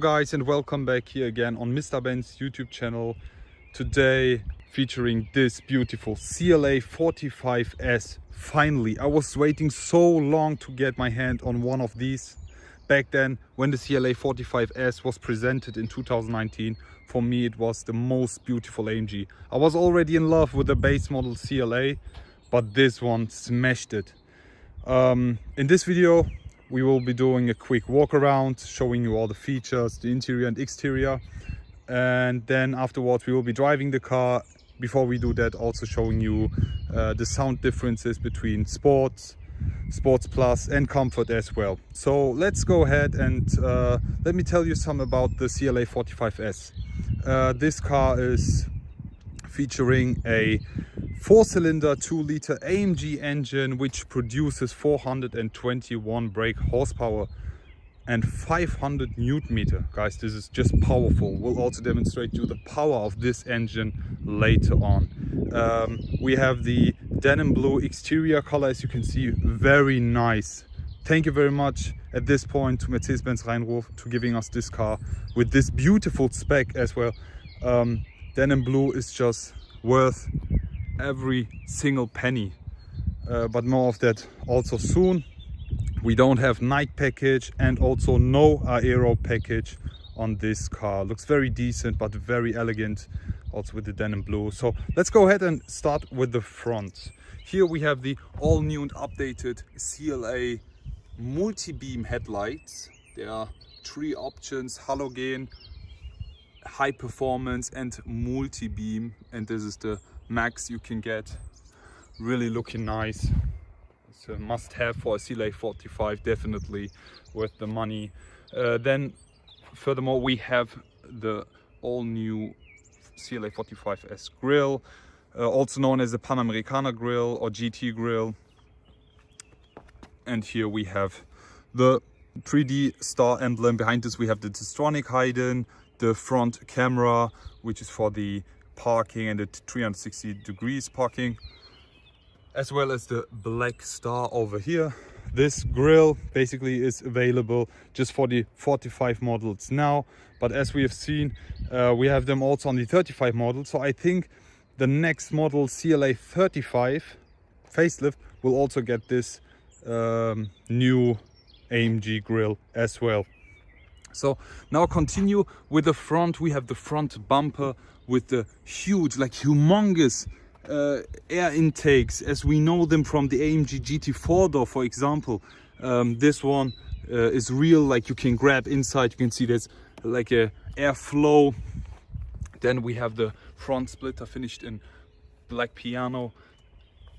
Guys and welcome back here again on Mr. Ben's YouTube channel. Today featuring this beautiful CLA 45S. Finally, I was waiting so long to get my hand on one of these. Back then when the CLA 45S was presented in 2019, for me it was the most beautiful AMG. I was already in love with the base model CLA, but this one smashed it. Um, in this video we will be doing a quick walk around showing you all the features the interior and exterior. And then afterwards we will be driving the car. Before we do that also showing you uh, the sound differences between sports sports plus and comfort as well. So let's go ahead and uh, let me tell you some about the CLA 45S uh, this car is featuring a four-cylinder 2-liter AMG engine which produces 421 brake horsepower and 500 newton meter. Guys this is just powerful. We'll also demonstrate you the power of this engine later on. Um, we have the denim blue exterior color as you can see. Very nice. Thank you very much at this point to Mercedes-Benz Rhein-Ruhr to giving us this car with this beautiful spec as well. Um, denim blue is just worth every single penny. Uh, but more of that also soon. We don't have night package and also no aero package on this car. Looks very decent but very elegant also with the denim blue. So let's go ahead and start with the front. Here we have the all new and updated cla multi-beam headlights. There are three options halogen high performance and multi-beam and this is the max you can get. Really looking nice. It's a must-have for a CLA 45 definitely worth the money. Uh, then furthermore we have the all new CLA 45S grill uh, also known as the Panamericana grill or GT grill. And here we have the 3D star emblem. Behind this we have the Distronic hidden the front camera which is for the parking and the 360 degrees parking as well as the black star over here. This grill basically is available just for the 45 models now but as we have seen uh, we have them also on the 35 model so i think the next model cla 35 facelift will also get this um, new amg grill as well so now continue with the front. We have the front bumper with the huge like humongous uh, air intakes as we know them from the AMG GT4 door for example. Um, this one uh, is real like you can grab inside you can see there's like a airflow then we have the front splitter finished in black piano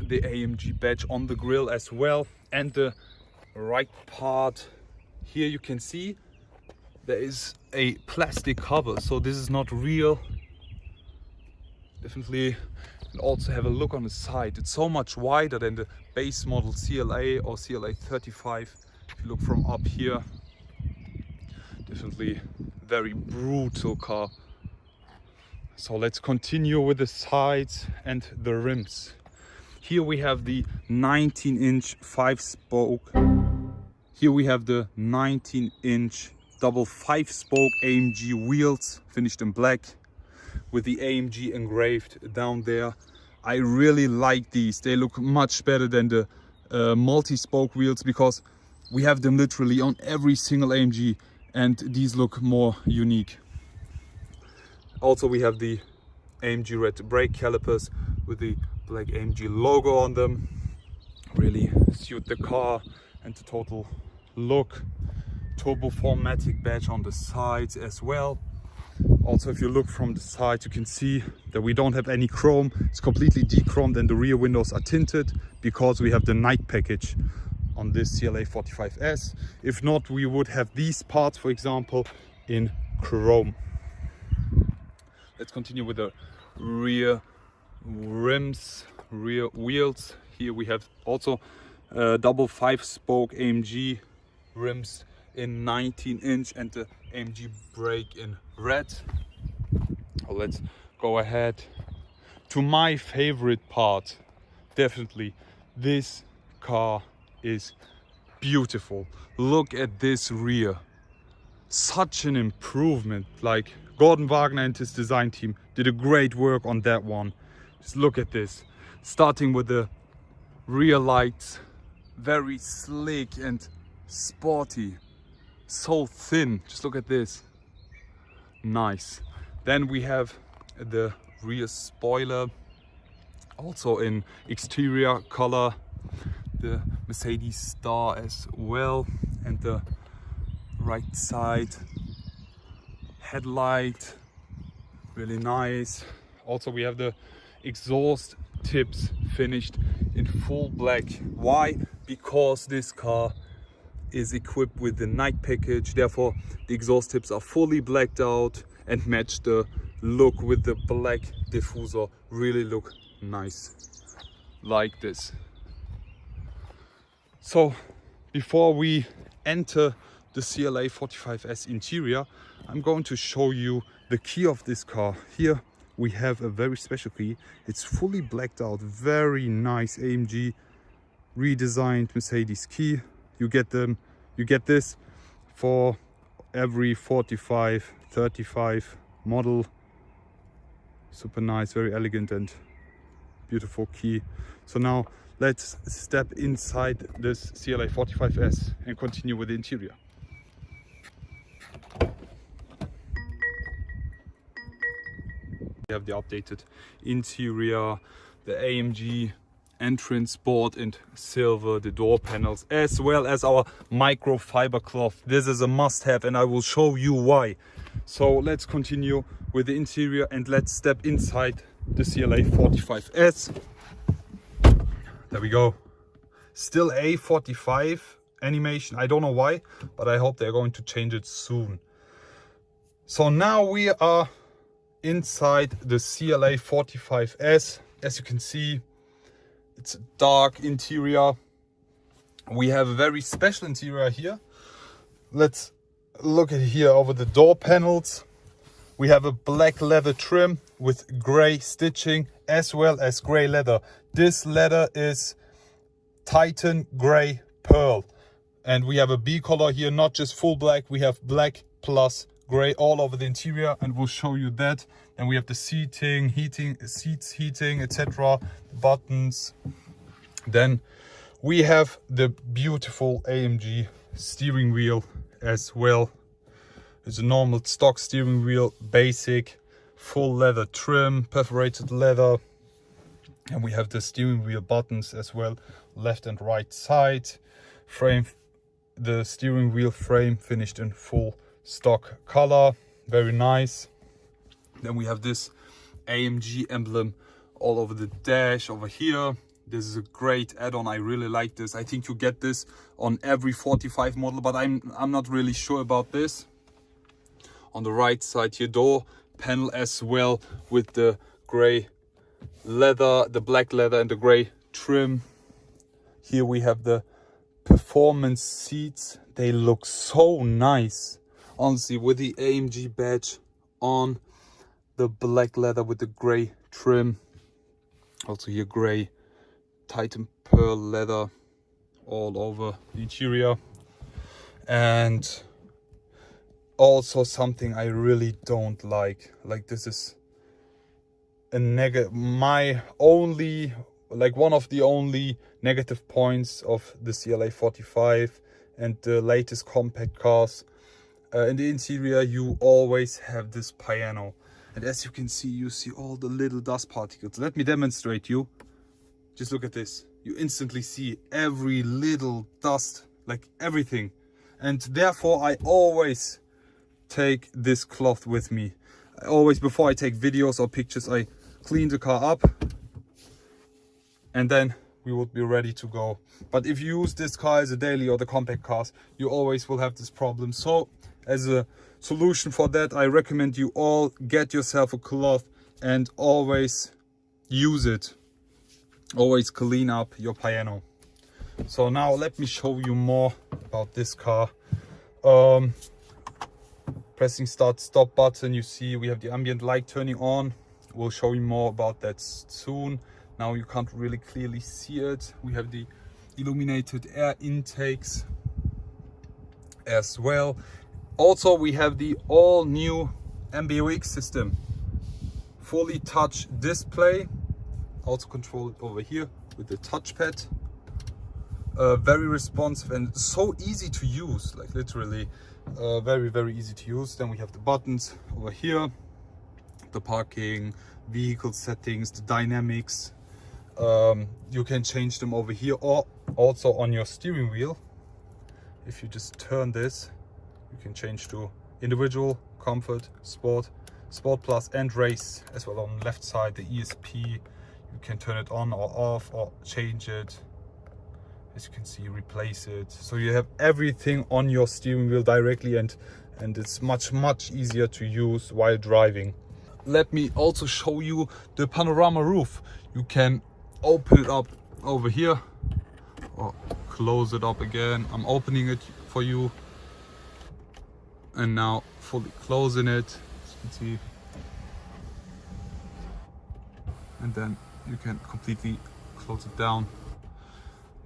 the AMG badge on the grill as well and the right part here you can see there is a plastic cover so this is not real. Definitely and also have a look on the side. It's so much wider than the base model CLA or CLA 35 if you look from up here definitely very brutal car. So let's continue with the sides and the rims. Here we have the 19 inch five spoke. Here we have the 19 inch double five spoke AMG wheels finished in black with the AMG engraved down there. I really like these. They look much better than the uh, multi-spoke wheels because we have them literally on every single AMG and these look more unique. Also we have the AMG red brake calipers with the black AMG logo on them. Really suit the car and the total look turbo 4matic badge on the sides as well. Also if you look from the side you can see that we don't have any chrome. It's completely dechromed and the rear windows are tinted because we have the night package on this CLA 45S if not we would have these parts for example in chrome. Let's continue with the rear rims rear wheels. Here we have also uh, double five spoke AMG rims in 19 inch and the AMG brake in red. Let's go ahead to my favorite part. Definitely this car is beautiful. Look at this rear. such an improvement like Gorden Wagener and his design team did a great work on that one just look at this starting with the rear lights very slick and sporty so thin. Just look at this. Nice. Then we have the rear spoiler. Also in exterior color. The Mercedes star as well. And the right side. Headlight. Really nice. Also we have the exhaust tips finished in full black. Why? Because this car is equipped with the night package. Therefore the exhaust tips are fully blacked out and match the look with the black diffuser. Really look nice like this. So before we enter the CLA 45S interior I'm going to show you the key of this car. Here we have a very special key. It's fully blacked out. Very nice AMG redesigned Mercedes key you get them you get this for every 45 35 model. Super nice very elegant and beautiful key. So now let's step inside this CLA 45S and continue with the interior. We have the updated interior the AMG entrance board in silver the door panels as well as our microfiber cloth this is a must-have and i will show you why. So let's continue with the interior and let's step inside the cla 45s there we go. Still a45 animation. I don't know why but i hope they're going to change it soon. So now we are inside the cla 45s as you can see it's a dark interior. We have a very special interior here. Let's look at here over the door panels. We have a black leather trim with gray stitching as well as gray leather. This leather is Titan Gray Pearl. And we have a B color here, not just full black. We have black plus gray all over the interior and we'll show you that. And we have the seating heating seats heating etc buttons. Then we have the beautiful amg steering wheel as well. It's a normal stock steering wheel basic full leather trim perforated leather. And we have the steering wheel buttons as well left and right side frame the steering wheel frame finished in full stock color very nice. Then we have this amg emblem all over the dash over here. This is a great add-on. I really like this. I think you get this on every 45 model but i'm i'm not really sure about this. On the right side your door panel as well with the gray leather the black leather and the gray trim. Here we have the performance seats. They look so nice honestly with the AMG badge on the black leather with the gray trim also here gray Titan pearl leather all over the interior. And also something I really don't like like this is a negative my only like one of the only negative points of the CLA 45 and the latest compact cars uh, in the interior you always have this piano. And as you can see you see all the little dust particles. Let me demonstrate you. Just look at this. You instantly see every little dust like everything. And therefore i always take this cloth with me. I always before i take videos or pictures i clean the car up. And then we would be ready to go. But if you use this car as a daily or the compact cars you always will have this problem. So as a solution for that i recommend you all get yourself a cloth and always use it. Always clean up your piano. So now let me show you more about this car. Um, pressing start stop button you see we have the ambient light turning on. We'll show you more about that soon. Now you can't really clearly see it. We have the illuminated air intakes as well Also, we have the all new MBUX system. Fully touch display. Also control it over here with the touchpad. Uh, very responsive and so easy to use, like literally uh, very, very easy to use. Then we have the buttons over here, the parking, vehicle settings, the dynamics. Um, you can change them over here or also on your steering wheel. If you just turn this, you can change to individual, comfort, sport, sport plus and race as well on the left side, the ESP. You can turn it on or off or change it. As you can see, replace it. So you have everything on your steering wheel directly and, and it's much, much easier to use while driving. Let me also show you the panorama roof. You can open it up over here or close it up again. I'm opening it for you and now fully closing it. As you can see and then you can completely close it down.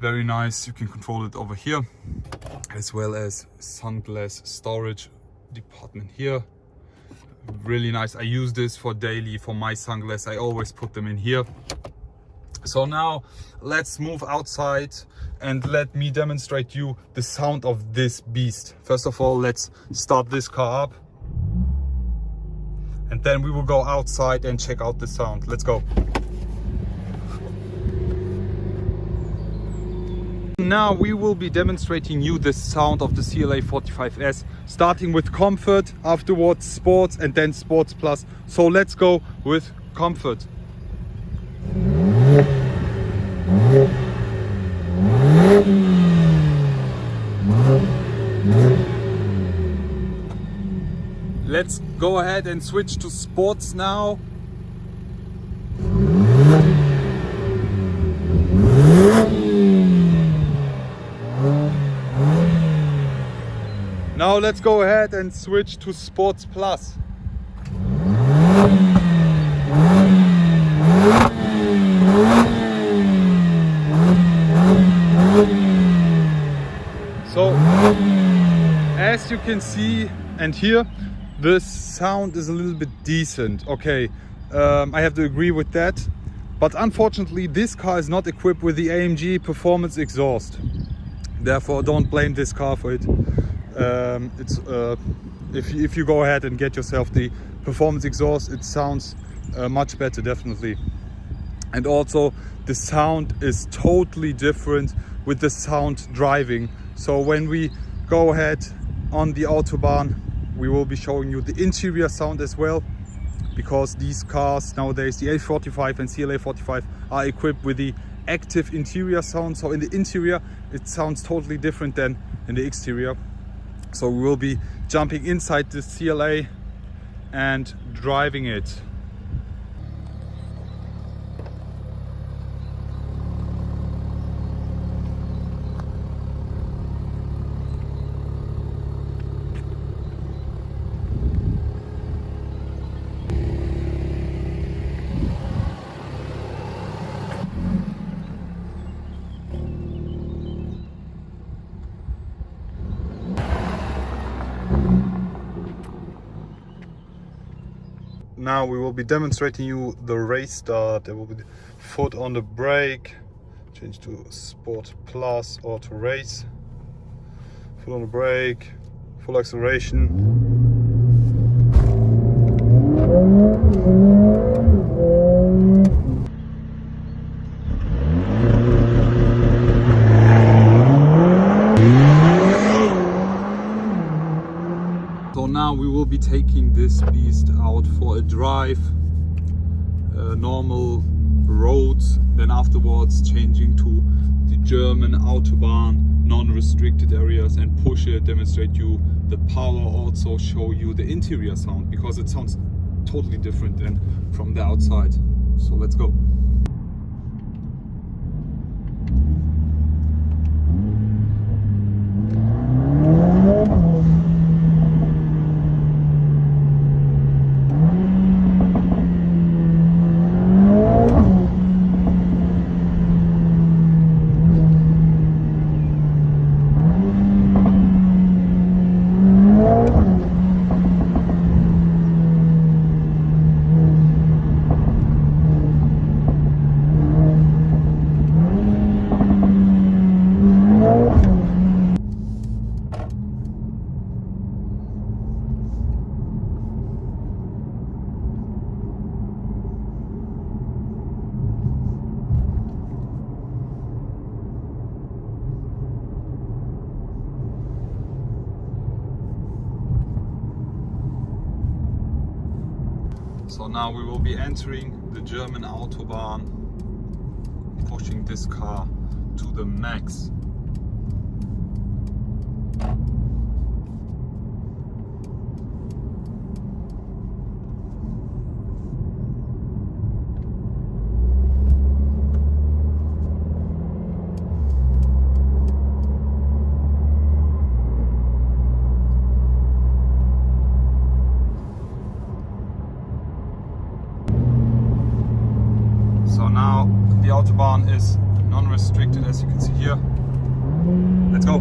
Very nice you can control it over here as well as sunglass storage department here. Really nice i use this for daily for my sunglasses i always put them in here so now let's move outside and let me demonstrate you the sound of this beast. First of all, let's start this car up. And then we will go outside and check out the sound. Let's go. Now we will be demonstrating you the sound of the CLA 45S, starting with comfort, afterwards sports and then sports plus. So let's go with comfort. Let's go ahead and switch to sports now. Now let's go ahead and switch to Sports Plus. So, as you can see and hear, the sound is a little bit decent. Okay, um, I have to agree with that. But unfortunately, this car is not equipped with the AMG performance exhaust. Therefore, don't blame this car for it. Um, it's uh, if, if you go ahead and get yourself the performance exhaust, it sounds uh, much better, definitely. And also, the sound is totally different with the sound driving so when we go ahead on the autobahn we will be showing you the interior sound as well because these cars nowadays the A45 and CLA 45 are equipped with the active interior sound. So in the interior it sounds totally different than in the exterior. So we will be jumping inside the CLA and driving it now we will be demonstrating you the race start. There will be foot on the brake change to sport plus or to race. Foot on the brake full acceleration now we will be taking this beast out for a drive uh, normal roads then afterwards changing to the German autobahn non-restricted areas and push it demonstrate you the power also show you the interior sound because it sounds totally different than from the outside. So let's go So now we will be entering the German Autobahn, pushing this car to the max. So now the Autobahn is non-restricted as you can see here. Let's go!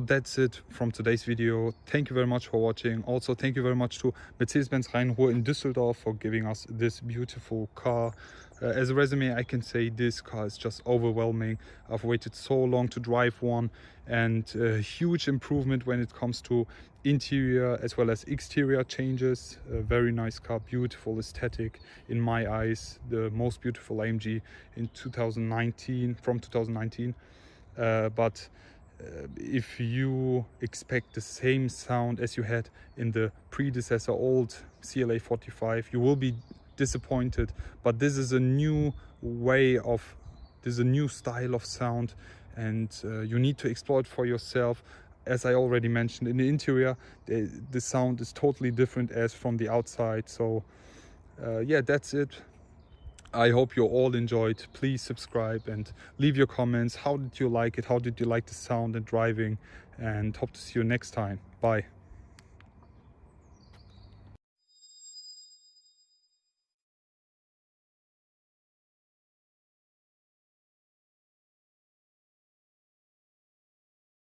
That's it from today's video. Thank you very much for watching. Also thank you very much to mercedes-benz rhein-ruhr in düsseldorf for giving us this beautiful car. Uh, as a resume i can say this car is just overwhelming. I've waited so long to drive one and a huge improvement when it comes to interior as well as exterior changes. A very nice car beautiful aesthetic in my eyes the most beautiful amg in 2019 from 2019 uh, but uh, if you expect the same sound as you had in the predecessor old CLA 45 you will be disappointed. But this is a new way of this is a new style of sound and uh, you need to explore it for yourself. As I already mentioned in the interior the, the sound is totally different as from the outside. So uh, yeah that's it I hope you all enjoyed. Please subscribe and leave your comments. How did you like it? How did you like the sound and driving? And hope to see you next time. Bye.